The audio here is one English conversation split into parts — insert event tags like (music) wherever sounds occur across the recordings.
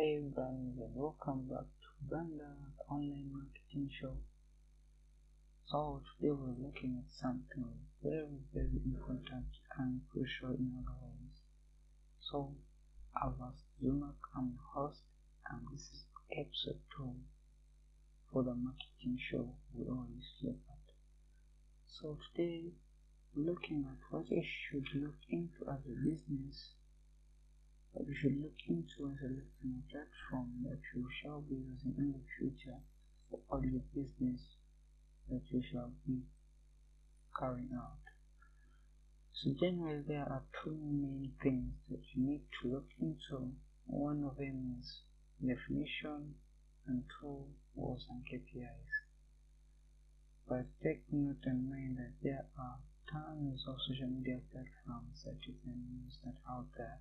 Hey brands and welcome back to Branda Online Marketing Show. So today we're looking at something very very important and crucial in our lives. So I was Zumak, I'm the host and this is episode 2 for the marketing show we always look at. So today we're looking at what you should look into as a business but you should look into and selecting a platform that you shall be using in the future for all your business that you shall be carrying out. So generally there are two main things that you need to look into. One of them is definition and two goals and KPIs. But take note and mind that there are tons of social media platforms that you can use that out there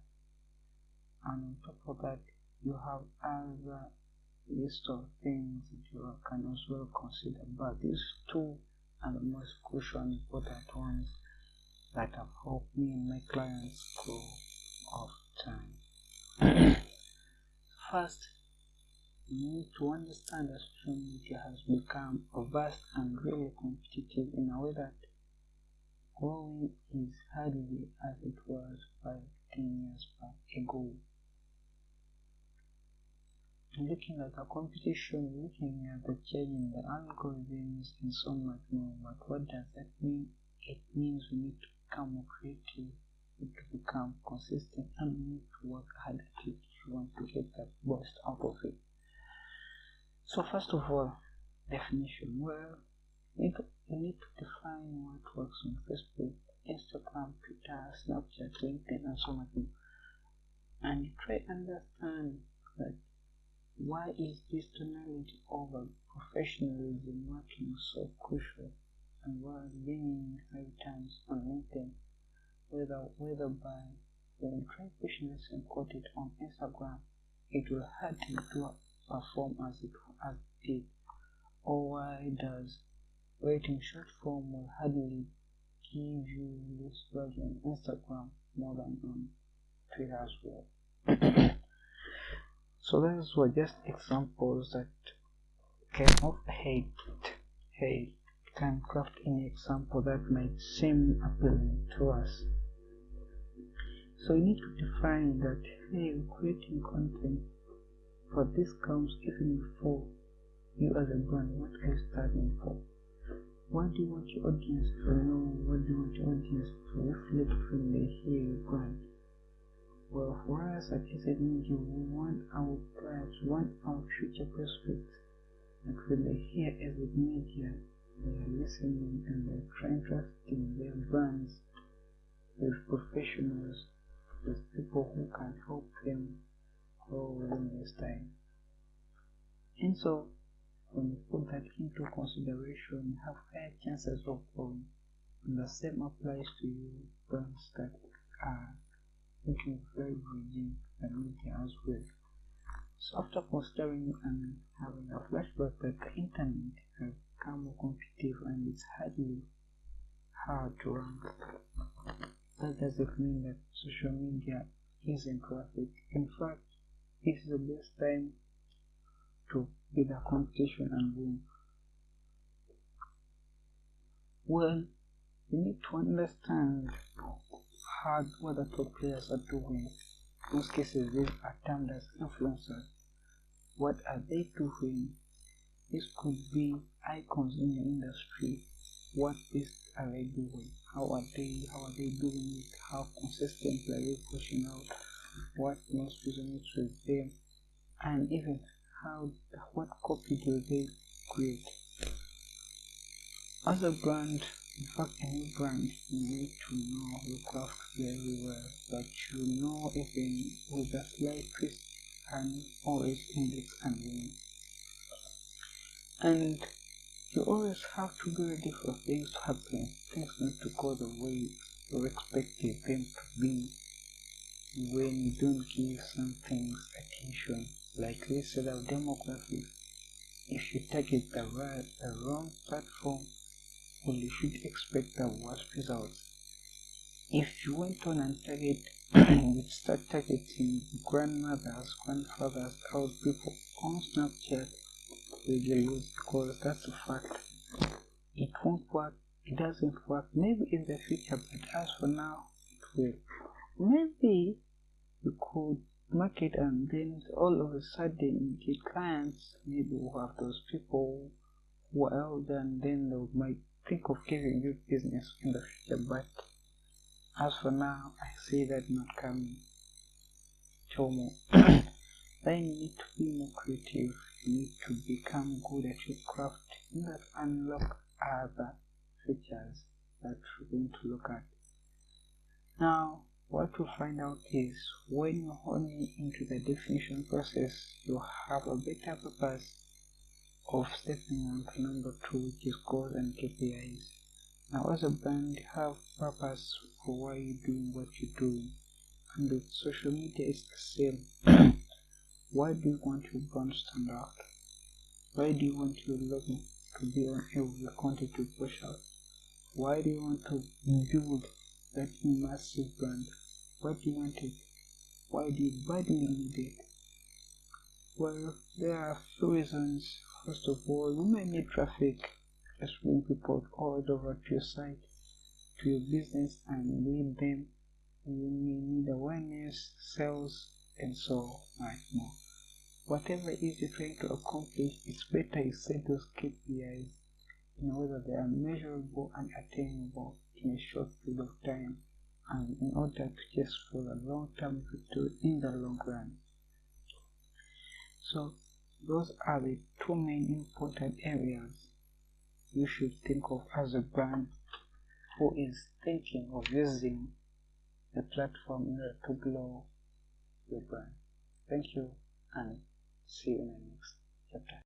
and on top of that you have other list of things that you can as well consider. But these two are the most crucial and important ones that have helped me and my clients grow over time. (coughs) First you need to understand that social media has become vast and really competitive in a way that growing is hardly as it was five, ten years back ago looking at the competition, looking at the change in the algorithms and so much more. But what does that mean? It means we need to become more creative, we need to become consistent, and we need to work hard at it if you want to get the best out of it. So first of all, definition. Well, you need to, define what works on Facebook, Instagram, Twitter, Snapchat, LinkedIn, and so much more. And try understand that why is this tonality over professionalism working so crucial and was gaining high times on LinkedIn, whether whether by when try this and quote it on Instagram, it will hardly to perform as it as it did, or why does writing short form will hardly give you this value on Instagram more than on Twitter as well. (coughs) So those were just examples that came of hate. Hate can craft any example that might seem appealing to us. So you need to define that hey, creating content for this comes even before you as a brand. What are you starting for? What do you want your audience to know? What do you want your audience to reflect when they hear your brand? Well, for us at Media, we want our clients, want our future prospects that when they hear AZ Media, they are listening and they're trying trusting their brands with professionals, with people who can help them grow within this time. And so, when you put that into consideration, you have higher chances of growing. And the same applies to you brands that are looking very bridging and media as well. So after considering and having a flashback that the internet has become more competitive and it's hardly hard to run. That doesn't mean that social media isn't it. In fact, is the best time to be the competition and win. Well, you need to understand hard what the top players are doing. In most cases, these are termed as influencers. What are they doing? This could be icons in the industry. What is are they doing? How are they? How are they doing it? How consistently are they pushing out? What most resonates with them? And even how what copy do they create? As a brand, in fact, any brand you need to know your craft very well, but you know even with a slight twist and always index and win. And you always have to be ready for things to happen, things not to go the way you expected them to be when you don't give some things attention. Like this set of demographics, if you target the right, the wrong platform, well, you should expect the worst results. If you went on and target (clears throat) you'd start targeting grandmothers, grandfathers, old people on Snapchat, lose because that's a fact. It won't work, it doesn't work, maybe in the future, but as for now, it will. Maybe you could market and then all of a sudden you get clients, maybe you have those people who are elder and then they might think of giving you business in the future, but as for now, I see that not coming. Tomo. (clears throat) then you need to be more creative. You need to become good at your craft. You that unlock other features that you're going to look at. Now, what you find out is when you're honing into the definition process, you have a better purpose of stepping on number two, which is goals and KPIs. Now, as a brand, have purpose for why you're doing what you're doing, and with social media, it's the same. (coughs) why do you want your brand to stand out? Why do you want your logo to be on every content you push out? Why do you want to build that massive brand? What do you want it? Why do you badly need it? Well, there are a few reasons. First of all, you may need traffic just bring people all over to your site, to your business and lead them. You may need awareness, sales, and so much more. Whatever it is you're trying to accomplish, it's better you set those KPIs in order they are measurable and attainable in a short period of time and in order to just for a long term victory in the long run. So those are the two main important areas you should think of as a brand who is thinking of using the platform in order to grow your brand. Thank you and see you in the next chapter.